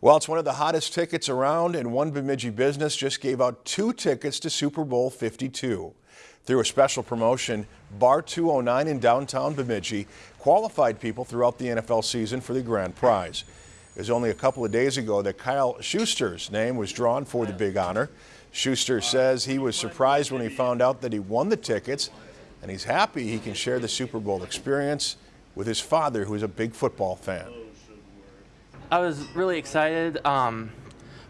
Well, it's one of the hottest tickets around, and one Bemidji business just gave out two tickets to Super Bowl 52. Through a special promotion, Bar 209 in downtown Bemidji qualified people throughout the NFL season for the grand prize. It was only a couple of days ago that Kyle Schuster's name was drawn for the big honor. Schuster says he was surprised when he found out that he won the tickets, and he's happy he can share the Super Bowl experience with his father, who is a big football fan. I was really excited. Um,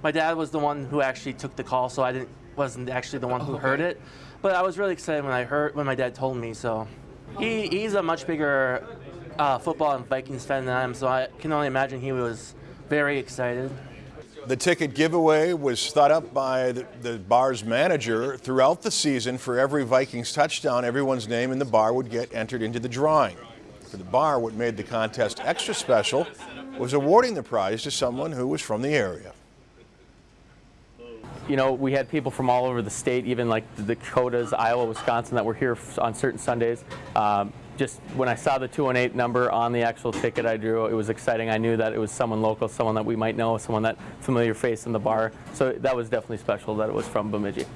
my dad was the one who actually took the call, so I didn't wasn't actually the one who heard it. But I was really excited when I heard when my dad told me. So he, he's a much bigger uh, football and Vikings fan than I am, so I can only imagine he was very excited. The ticket giveaway was thought up by the, the, bar's manager throughout the season. For every Vikings touchdown, everyone's name in the bar would get entered into the drawing. For the bar, what made the contest extra special was awarding the prize to someone who was from the area. You know, we had people from all over the state, even like the Dakotas, Iowa, Wisconsin, that were here on certain Sundays. Um, just when I saw the 218 number on the actual ticket I drew, it was exciting. I knew that it was someone local, someone that we might know, someone that familiar face in the bar. So that was definitely special that it was from Bemidji.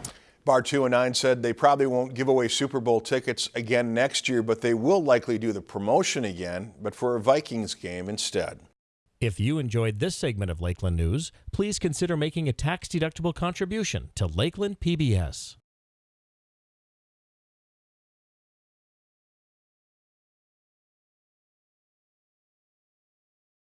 Bar 209 said they probably won't give away Super Bowl tickets again next year, but they will likely do the promotion again, but for a Vikings game instead. If you enjoyed this segment of Lakeland News, please consider making a tax-deductible contribution to Lakeland PBS.